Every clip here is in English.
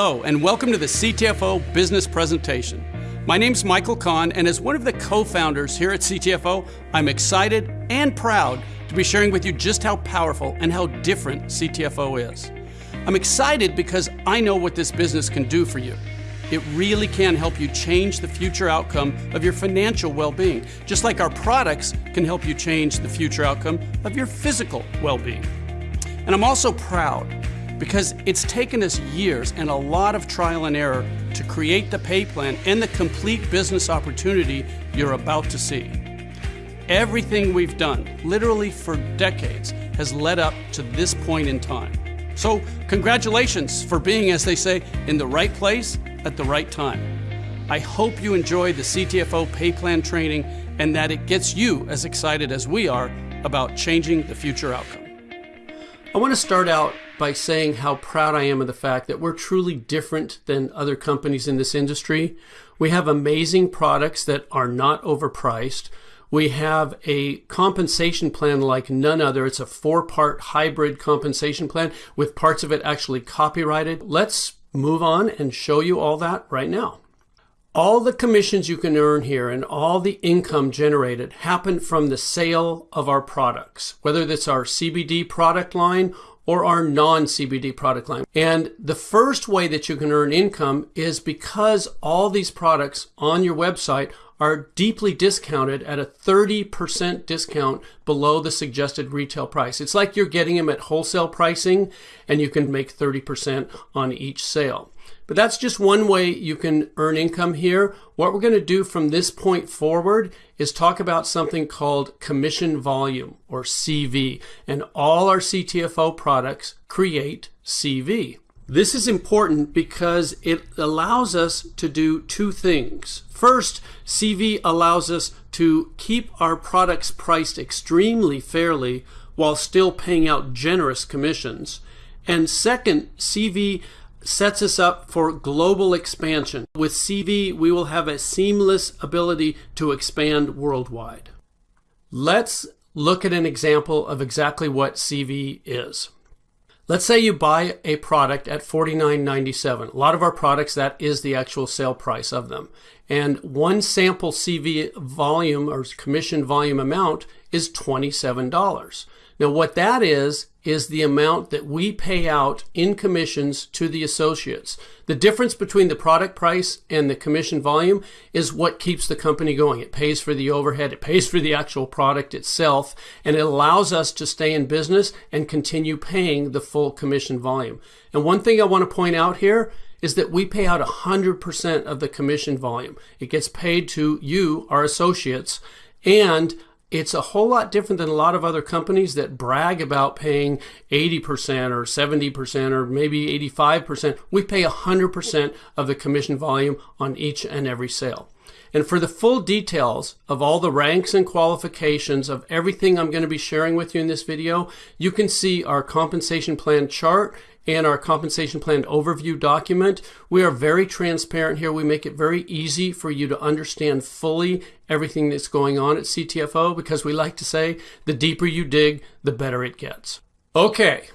Hello, and welcome to the CTFO Business Presentation. My name's Michael Kahn, and as one of the co founders here at CTFO, I'm excited and proud to be sharing with you just how powerful and how different CTFO is. I'm excited because I know what this business can do for you. It really can help you change the future outcome of your financial well being, just like our products can help you change the future outcome of your physical well being. And I'm also proud because it's taken us years and a lot of trial and error to create the pay plan and the complete business opportunity you're about to see. Everything we've done, literally for decades, has led up to this point in time. So, congratulations for being, as they say, in the right place at the right time. I hope you enjoy the CTFO pay plan training and that it gets you as excited as we are about changing the future outcome. I want to start out by saying how proud I am of the fact that we're truly different than other companies in this industry. We have amazing products that are not overpriced. We have a compensation plan like none other. It's a four part hybrid compensation plan with parts of it actually copyrighted. Let's move on and show you all that right now. All the commissions you can earn here and all the income generated happen from the sale of our products, whether that's our CBD product line or our non CBD product line. And the first way that you can earn income is because all these products on your website are deeply discounted at a 30% discount below the suggested retail price. It's like you're getting them at wholesale pricing and you can make 30% on each sale. But that's just one way you can earn income here. What we're going to do from this point forward is talk about something called commission volume or CV. And all our CTFO products create CV. This is important because it allows us to do two things. First, CV allows us to keep our products priced extremely fairly while still paying out generous commissions. And second, CV sets us up for global expansion. With CV, we will have a seamless ability to expand worldwide. Let's look at an example of exactly what CV is. Let's say you buy a product at $49.97. A lot of our products, that is the actual sale price of them. And one sample CV volume or commission volume amount is $27. Now, what that is, is the amount that we pay out in commissions to the associates. The difference between the product price and the commission volume is what keeps the company going. It pays for the overhead, it pays for the actual product itself, and it allows us to stay in business and continue paying the full commission volume. And one thing I want to point out here is that we pay out 100% of the commission volume. It gets paid to you, our associates, and it's a whole lot different than a lot of other companies that brag about paying 80% or 70% or maybe 85%. We pay 100% of the commission volume on each and every sale. And for the full details of all the ranks and qualifications of everything I'm going to be sharing with you in this video, you can see our compensation plan chart and our compensation plan overview document. We are very transparent here. We make it very easy for you to understand fully everything that's going on at CTFO because we like to say the deeper you dig, the better it gets. Okay,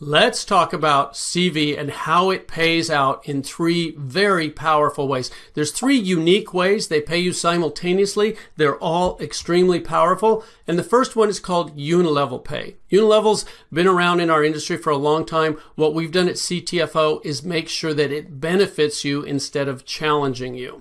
Let's talk about CV and how it pays out in three very powerful ways. There's three unique ways they pay you simultaneously. They're all extremely powerful. And the first one is called unilevel pay. Unilevel's been around in our industry for a long time. What we've done at CTFO is make sure that it benefits you instead of challenging you.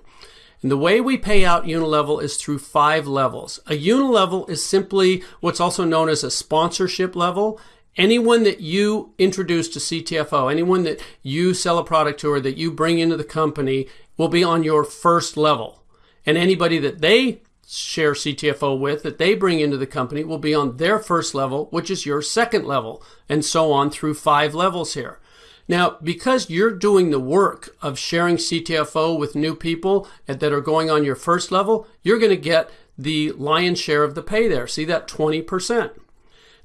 And the way we pay out unilevel is through five levels. A unilevel is simply what's also known as a sponsorship level anyone that you introduce to CTFO, anyone that you sell a product to or that you bring into the company will be on your first level. And anybody that they share CTFO with that they bring into the company will be on their first level, which is your second level, and so on through five levels here. Now, because you're doing the work of sharing CTFO with new people that are going on your first level, you're going to get the lion's share of the pay there. See that 20%.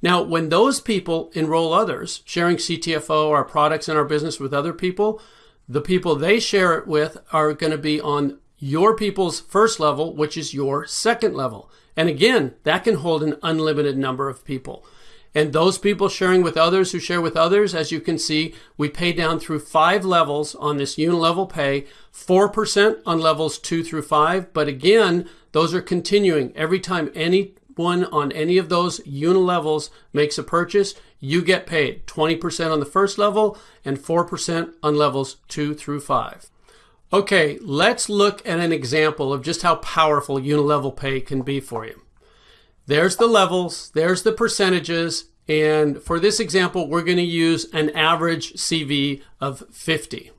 Now, when those people enroll others, sharing CTFO, our products and our business with other people, the people they share it with are going to be on your people's first level, which is your second level. And again, that can hold an unlimited number of people. And those people sharing with others who share with others, as you can see, we pay down through five levels on this unilevel pay, 4% on levels two through five. But again, those are continuing. Every time anyone on any of those unilevels makes a purchase, you get paid 20% on the first level and 4% on levels two through five. Okay, let's look at an example of just how powerful unilevel pay can be for you. There's the levels, there's the percentages, and for this example, we're going to use an average CV of 50.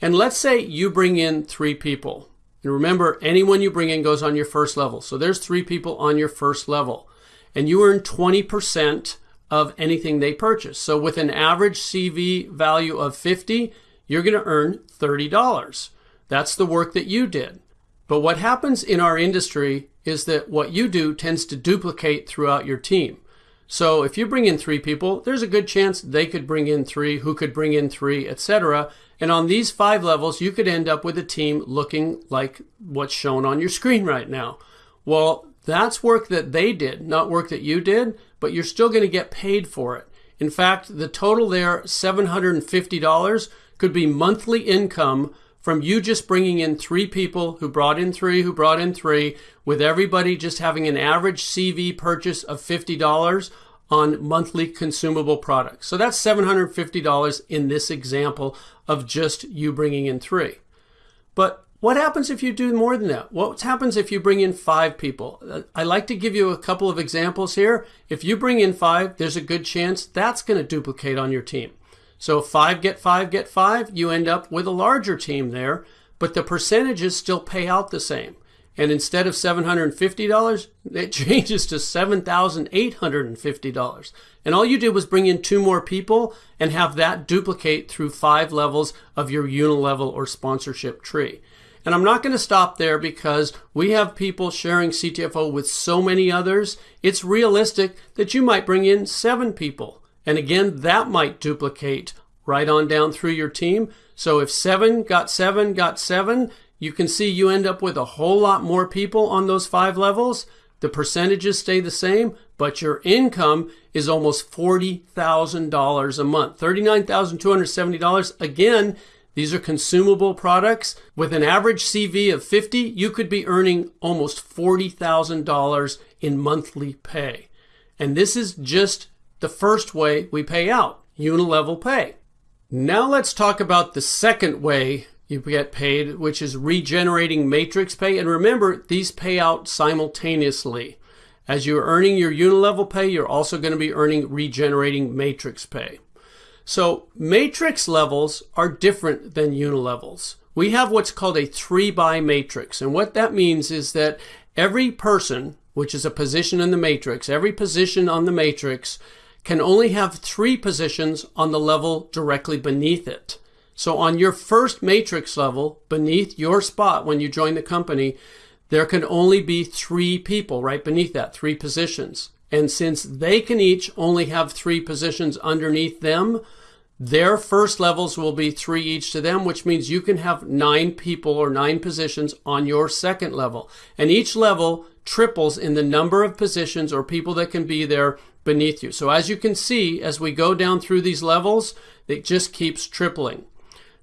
And let's say you bring in three people. And remember, anyone you bring in goes on your first level. So there's three people on your first level. And you earn 20% of anything they purchase. So with an average CV value of 50, you're going to earn $30. That's the work that you did. But what happens in our industry is that what you do tends to duplicate throughout your team. So if you bring in three people, there's a good chance they could bring in three, who could bring in three, etc. And on these five levels, you could end up with a team looking like what's shown on your screen right now. Well, that's work that they did, not work that you did, but you're still going to get paid for it. In fact, the total there, $750, could be monthly income from you just bringing in three people who brought in three, who brought in three, with everybody just having an average CV purchase of $50 on monthly consumable products. So that's $750 in this example of just you bringing in three. But what happens if you do more than that? What happens if you bring in five people? I like to give you a couple of examples here. If you bring in five, there's a good chance that's going to duplicate on your team. So five get five get five, you end up with a larger team there, but the percentages still pay out the same. And instead of $750, it changes to $7,850. And all you did was bring in two more people and have that duplicate through five levels of your unilevel or sponsorship tree. And I'm not going to stop there because we have people sharing CTFO with so many others. It's realistic that you might bring in seven people and again, that might duplicate right on down through your team. So if seven got seven got seven, you can see you end up with a whole lot more people on those five levels. The percentages stay the same, but your income is almost $40,000 a month, $39,270. Again, these are consumable products. With an average CV of 50, you could be earning almost $40,000 in monthly pay. And this is just the first way we pay out, unilevel pay. Now let's talk about the second way you get paid, which is regenerating matrix pay. And remember, these pay out simultaneously. As you're earning your unilevel pay, you're also going to be earning regenerating matrix pay. So matrix levels are different than unilevels. We have what's called a three by matrix. And what that means is that every person, which is a position in the matrix, every position on the matrix can only have three positions on the level directly beneath it. So on your first matrix level, beneath your spot when you join the company, there can only be three people right beneath that, three positions. And since they can each only have three positions underneath them, their first levels will be three each to them, which means you can have nine people or nine positions on your second level. And each level triples in the number of positions or people that can be there beneath you. So as you can see, as we go down through these levels, it just keeps tripling.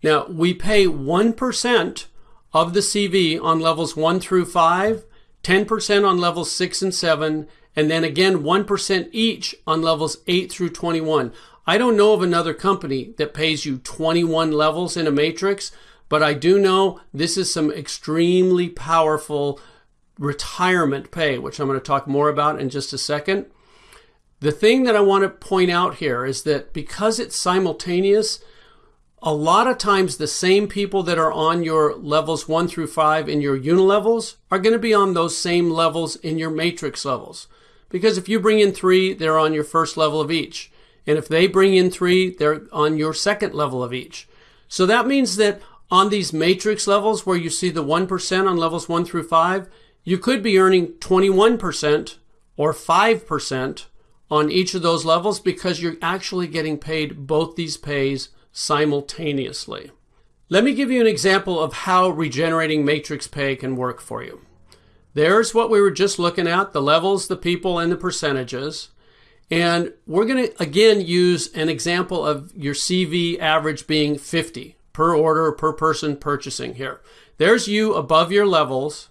Now, we pay 1% of the CV on levels 1 through 5, 10% on levels 6 and 7, and then again 1% each on levels 8 through 21. I don't know of another company that pays you 21 levels in a matrix, but I do know this is some extremely powerful retirement pay, which I'm going to talk more about in just a second. The thing that I want to point out here is that because it's simultaneous, a lot of times the same people that are on your levels one through five in your unilevels are going to be on those same levels in your matrix levels. Because if you bring in three, they're on your first level of each. And if they bring in three, they're on your second level of each. So that means that on these matrix levels where you see the 1% on levels one through five, you could be earning 21% or 5% on each of those levels because you're actually getting paid both these pays simultaneously. Let me give you an example of how regenerating matrix pay can work for you. There's what we were just looking at, the levels, the people, and the percentages. And we're going to again use an example of your CV average being 50 per order per person purchasing here. There's you above your levels,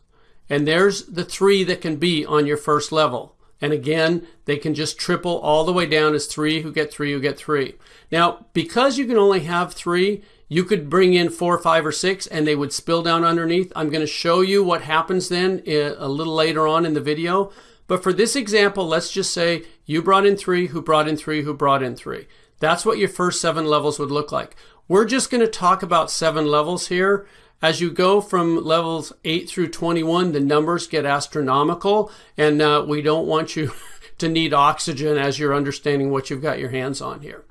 and there's the three that can be on your first level. And again, they can just triple all the way down as three who get three who get three. Now, because you can only have three, you could bring in four, five, or six, and they would spill down underneath. I'm going to show you what happens then uh, a little later on in the video. But for this example, let's just say you brought in three, who brought in three, who brought in three. That's what your first seven levels would look like. We're just going to talk about seven levels here. As you go from levels 8 through 21, the numbers get astronomical, and uh, we don't want you to need oxygen as you're understanding what you've got your hands on here.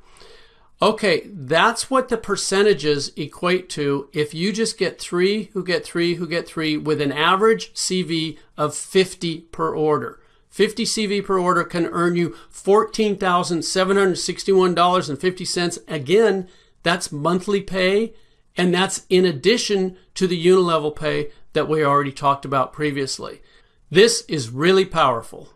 Okay, that's what the percentages equate to if you just get three who get three who get three with an average CV of 50 per order. 50 CV per order can earn you $14,761.50. Again, that's monthly pay, and that's in addition to the unilevel pay that we already talked about previously. This is really powerful.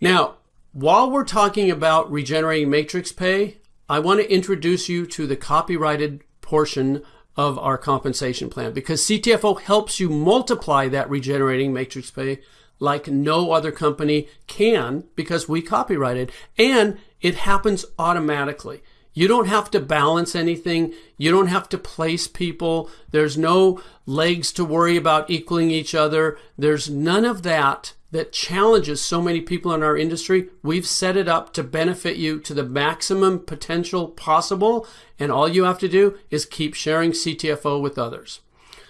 Now, while we're talking about regenerating matrix pay, I want to introduce you to the copyrighted portion of our compensation plan because CTFO helps you multiply that regenerating matrix pay like no other company can because we copyrighted and it happens automatically. You don't have to balance anything. You don't have to place people. There's no legs to worry about equaling each other. There's none of that that challenges so many people in our industry. We've set it up to benefit you to the maximum potential possible. And all you have to do is keep sharing CTFO with others.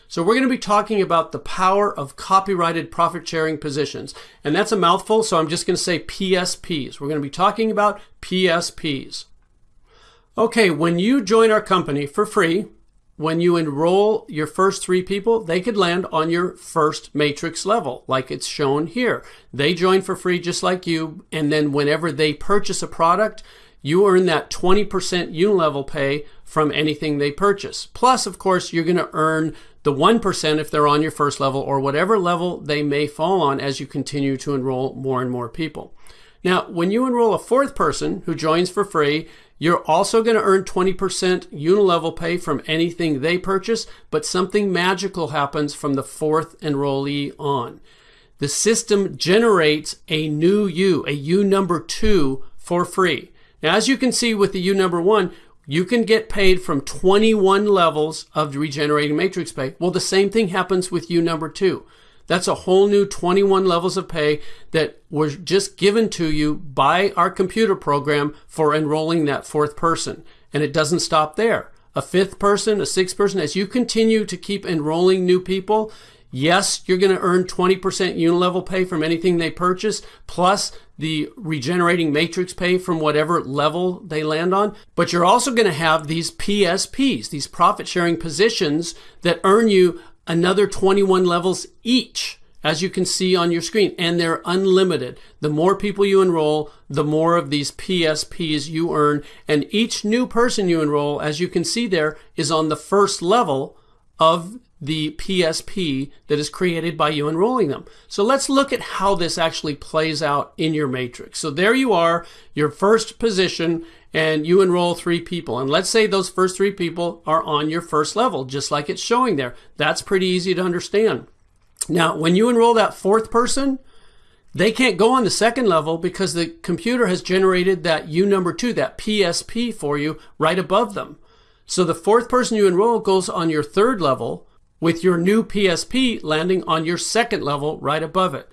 So we're going to be talking about the power of copyrighted profit sharing positions. And that's a mouthful, so I'm just going to say PSPs. We're going to be talking about PSPs. Okay, when you join our company for free, when you enroll your first three people, they could land on your first matrix level, like it's shown here. They join for free just like you, and then whenever they purchase a product, you earn that 20% unilevel pay from anything they purchase. Plus, of course, you're going to earn the 1% if they're on your first level or whatever level they may fall on as you continue to enroll more and more people. Now, when you enroll a fourth person who joins for free, you're also going to earn 20% unilevel pay from anything they purchase, but something magical happens from the fourth enrollee on. The system generates a new U, a U number two for free. Now, as you can see with the U number one, you can get paid from 21 levels of regenerating matrix pay. Well, the same thing happens with U number two. That's a whole new 21 levels of pay that was just given to you by our computer program for enrolling that fourth person. And it doesn't stop there. A fifth person, a sixth person, as you continue to keep enrolling new people, Yes, you're going to earn 20% unilevel pay from anything they purchase, plus the regenerating matrix pay from whatever level they land on. But you're also going to have these PSPs, these profit sharing positions that earn you another 21 levels each, as you can see on your screen, and they're unlimited. The more people you enroll, the more of these PSPs you earn. And each new person you enroll, as you can see there, is on the first level of the PSP that is created by you enrolling them. So let's look at how this actually plays out in your matrix. So there you are, your first position, and you enroll three people. And let's say those first three people are on your first level, just like it's showing there. That's pretty easy to understand. Now, when you enroll that fourth person, they can't go on the second level because the computer has generated that U number two, that PSP for you right above them. So the fourth person you enroll goes on your third level, with your new PSP landing on your second level right above it.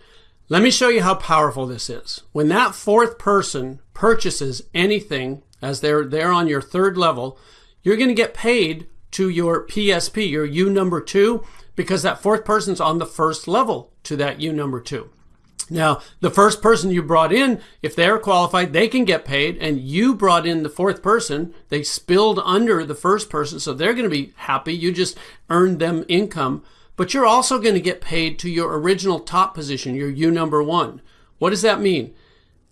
Let me show you how powerful this is. When that fourth person purchases anything as they're there on your third level, you're going to get paid to your PSP, your U number two, because that fourth person's on the first level to that U number two. Now, the first person you brought in, if they're qualified, they can get paid, and you brought in the fourth person. They spilled under the first person, so they're going to be happy. You just earned them income, but you're also going to get paid to your original top position, your U number one. What does that mean?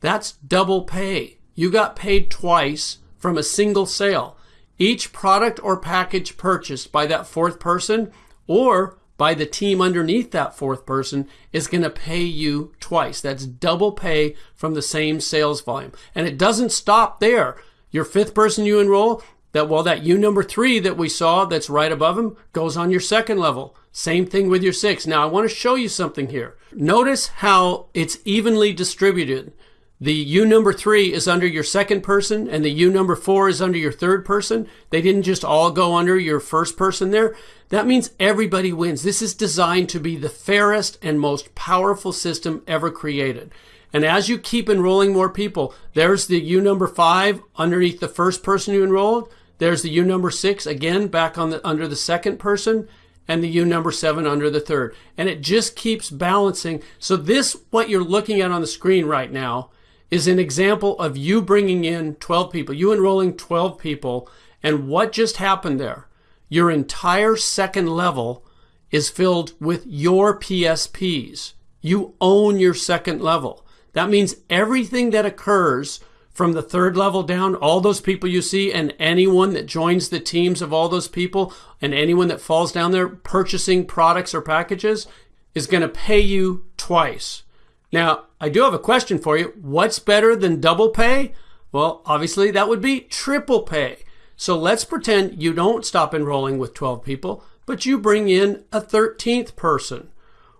That's double pay. You got paid twice from a single sale. Each product or package purchased by that fourth person or by the team underneath that fourth person is going to pay you twice. That's double pay from the same sales volume. And it doesn't stop there. Your fifth person you enroll, that well, that U number three that we saw that's right above him goes on your second level. Same thing with your six. Now I want to show you something here. Notice how it's evenly distributed. The U number three is under your second person and the U number four is under your third person. They didn't just all go under your first person there. That means everybody wins. This is designed to be the fairest and most powerful system ever created. And as you keep enrolling more people, there's the U number five underneath the first person you enrolled. There's the U number six again back on the under the second person and the U number seven under the third. And it just keeps balancing. So this, what you're looking at on the screen right now, is an example of you bringing in 12 people, you enrolling 12 people, and what just happened there? Your entire second level is filled with your PSPs. You own your second level. That means everything that occurs from the third level down, all those people you see, and anyone that joins the teams of all those people, and anyone that falls down there purchasing products or packages, is going to pay you twice. Now, I do have a question for you. What's better than double pay? Well, obviously, that would be triple pay. So let's pretend you don't stop enrolling with 12 people, but you bring in a 13th person.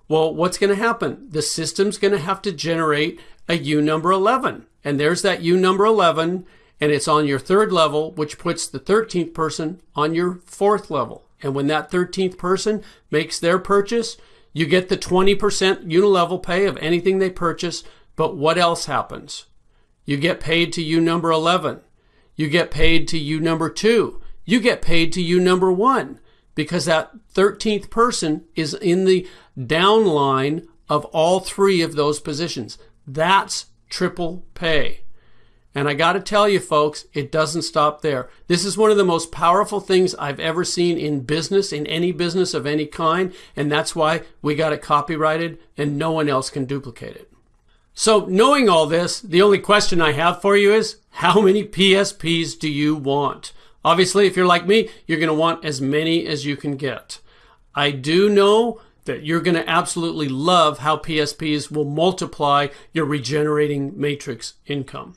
Well, what's going to happen? The system's going to have to generate a U number 11. And there's that U number 11, and it's on your third level, which puts the 13th person on your fourth level. And when that 13th person makes their purchase, you get the 20% unilevel pay of anything they purchase, but what else happens? You get paid to U number 11. You get paid to U number 2. You get paid to U number 1 because that 13th person is in the downline of all three of those positions. That's triple pay. And I got to tell you, folks, it doesn't stop there. This is one of the most powerful things I've ever seen in business, in any business of any kind. And that's why we got it copyrighted and no one else can duplicate it. So, knowing all this, the only question I have for you is how many PSPs do you want? Obviously, if you're like me, you're going to want as many as you can get. I do know that you're going to absolutely love how PSPs will multiply your regenerating matrix income.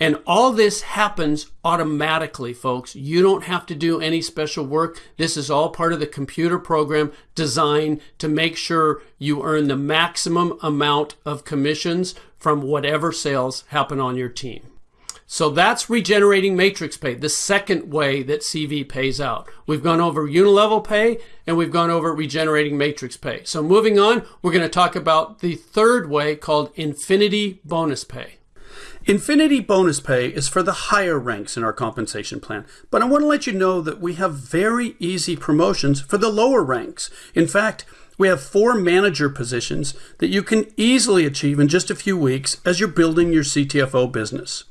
And all this happens automatically, folks. You don't have to do any special work. This is all part of the computer program designed to make sure you earn the maximum amount of commissions from whatever sales happen on your team. So that's regenerating matrix pay, the second way that CV pays out. We've gone over unilevel pay and we've gone over regenerating matrix pay. So moving on, we're going to talk about the third way called infinity bonus pay. Infinity bonus pay is for the higher ranks in our compensation plan, but I want to let you know that we have very easy promotions for the lower ranks. In fact, we have four manager positions that you can easily achieve in just a few weeks as you're building your CTFO business.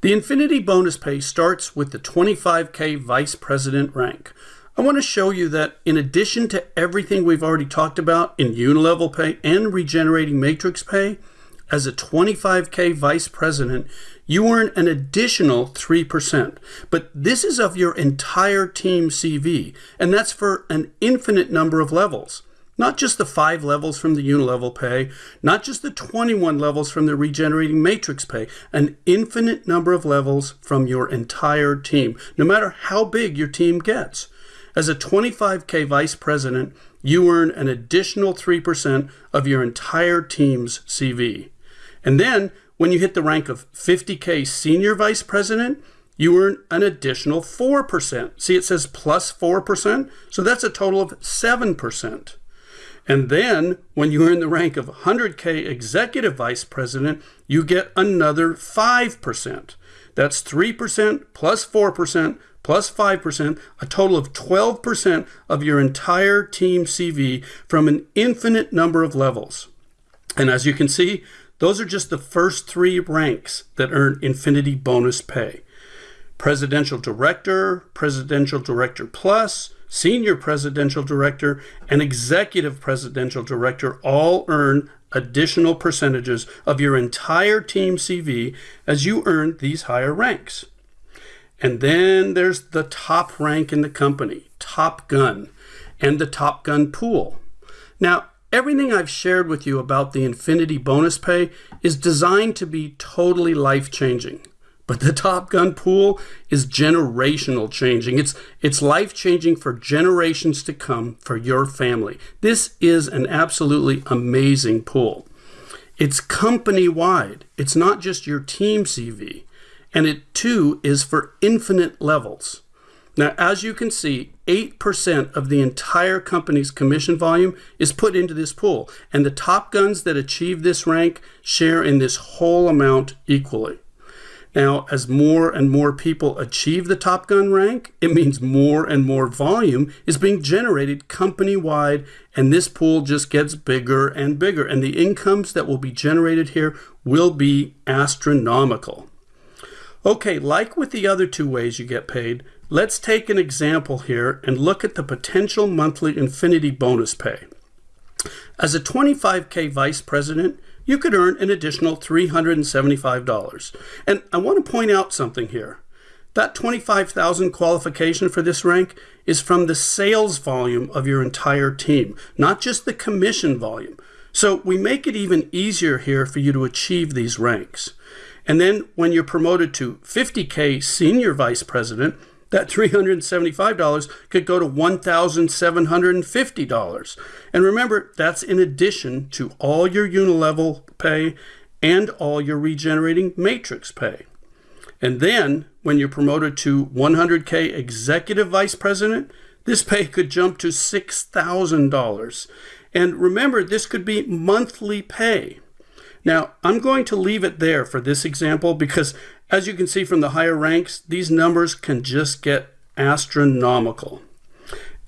The Infinity bonus pay starts with the 25K Vice President rank. I want to show you that in addition to everything we've already talked about in unilevel pay and regenerating matrix pay, as a 25K vice president, you earn an additional 3%. But this is of your entire team CV, and that's for an infinite number of levels. Not just the five levels from the unilevel pay, not just the 21 levels from the regenerating matrix pay, an infinite number of levels from your entire team, no matter how big your team gets. As a 25K vice president, you earn an additional 3% of your entire team's CV. And then when you hit the rank of 50K senior vice president, you earn an additional 4%. See, it says plus 4%. So that's a total of 7%. And then when you earn the rank of 100K executive vice president, you get another 5%. That's 3% plus 4% plus 5%, a total of 12% of your entire team CV from an infinite number of levels. And as you can see, those are just the first three ranks that earn Infinity bonus pay. Presidential Director, Presidential Director Plus, Senior Presidential Director, and Executive Presidential Director all earn additional percentages of your entire team CV as you earn these higher ranks. And then there's the top rank in the company, Top Gun and the Top Gun pool. Now, everything I've shared with you about the Infinity bonus pay is designed to be totally life changing. But the Top Gun pool is generational changing. It's, it's life changing for generations to come for your family. This is an absolutely amazing pool. It's company wide, it's not just your team CV. And it too is for infinite levels. Now, as you can see, 8% of the entire company's commission volume is put into this pool, and the top guns that achieve this rank share in this whole amount equally. Now, as more and more people achieve the Top Gun rank, it means more and more volume is being generated company wide, and this pool just gets bigger and bigger. And the incomes that will be generated here will be astronomical. Okay, like with the other two ways you get paid, let's take an example here and look at the potential monthly Infinity bonus pay. As a 25K vice president, you could earn an additional $375. And I want to point out something here. That 25,000 qualification for this rank is from the sales volume of your entire team, not just the commission volume. So we make it even easier here for you to achieve these ranks. And then when you're promoted to 50K senior vice president, that $375 could go to $1,750. And remember, that's in addition to all your unilevel pay and all your regenerating matrix pay. And then when you're promoted to 100K executive vice president, this pay could jump to $6,000. And remember, this could be monthly pay. Now, I'm going to leave it there for this example because as you can see from the higher ranks, these numbers can just get astronomical.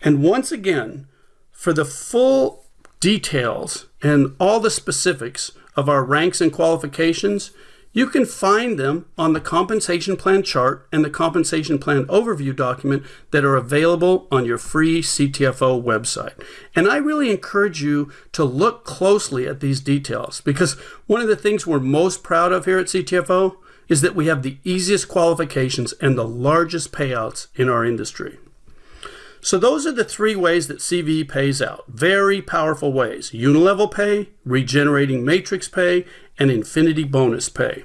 And once again, for the full details and all the specifics of our ranks and qualifications, you can find them on the compensation plan chart and the compensation plan overview document that are available on your free CTFO website. And I really encourage you to look closely at these details because one of the things we're most proud of here at CTFO is that we have the easiest qualifications and the largest payouts in our industry. So those are the three ways that CV pays out. Very powerful ways. Unilevel pay, regenerating matrix pay, and infinity bonus pay.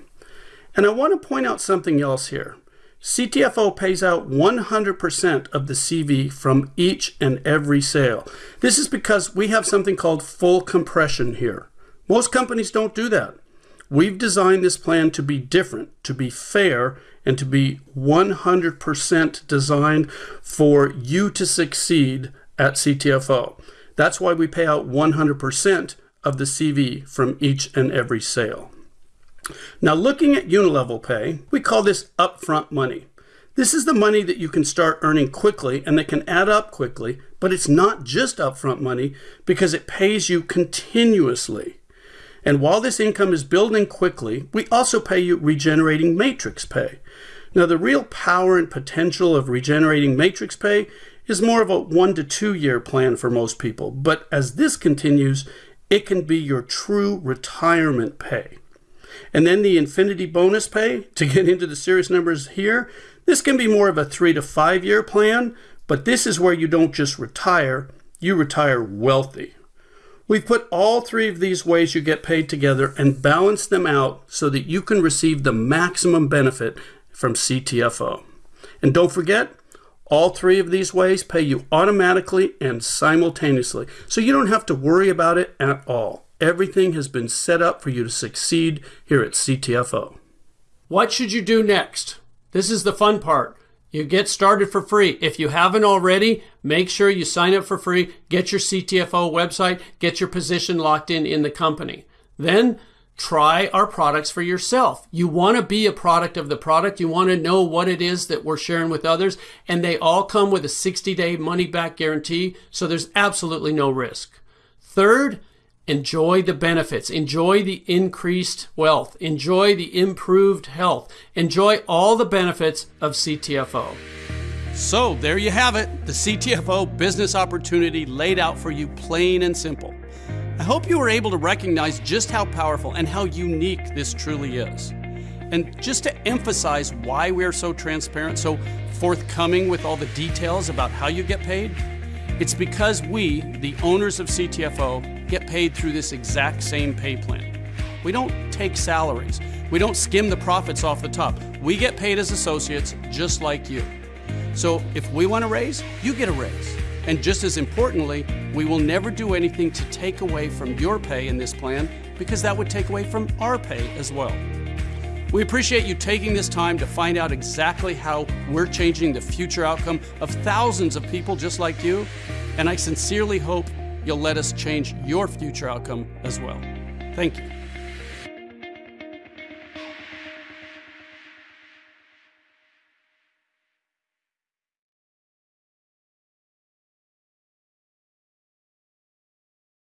And I want to point out something else here. CTFO pays out 100% of the CV from each and every sale. This is because we have something called full compression here. Most companies don't do that. We've designed this plan to be different, to be fair, and to be 100% designed for you to succeed at CTFO. That's why we pay out 100% of the CV from each and every sale. Now, looking at unilevel pay, we call this upfront money. This is the money that you can start earning quickly and that can add up quickly, but it's not just upfront money because it pays you continuously. And while this income is building quickly, we also pay you regenerating matrix pay. Now, the real power and potential of regenerating matrix pay is more of a one to two year plan for most people. But as this continues, it can be your true retirement pay. And then the infinity bonus pay, to get into the serious numbers here, this can be more of a three to five year plan, but this is where you don't just retire, you retire wealthy. We've put all three of these ways you get paid together and balanced them out so that you can receive the maximum benefit from CTFO. And don't forget, all three of these ways pay you automatically and simultaneously, so you don't have to worry about it at all. Everything has been set up for you to succeed here at CTFO. What should you do next? This is the fun part. You get started for free. If you haven't already, make sure you sign up for free, get your CTFO website, get your position locked in in the company. Then try our products for yourself. You want to be a product of the product. You want to know what it is that we're sharing with others. And they all come with a 60 day money back guarantee. So there's absolutely no risk. Third, Enjoy the benefits. Enjoy the increased wealth. Enjoy the improved health. Enjoy all the benefits of CTFO. So, there you have it the CTFO business opportunity laid out for you plain and simple. I hope you were able to recognize just how powerful and how unique this truly is. And just to emphasize why we are so transparent, so forthcoming with all the details about how you get paid, it's because we, the owners of CTFO, get paid through this exact same pay plan. We don't take salaries. We don't skim the profits off the top. We get paid as associates just like you. So if we want a raise, you get a raise. And just as importantly, we will never do anything to take away from your pay in this plan because that would take away from our pay as well. We appreciate you taking this time to find out exactly how we're changing the future outcome of thousands of people just like you, and I sincerely hope you'll let us change your future outcome as well. Thank you.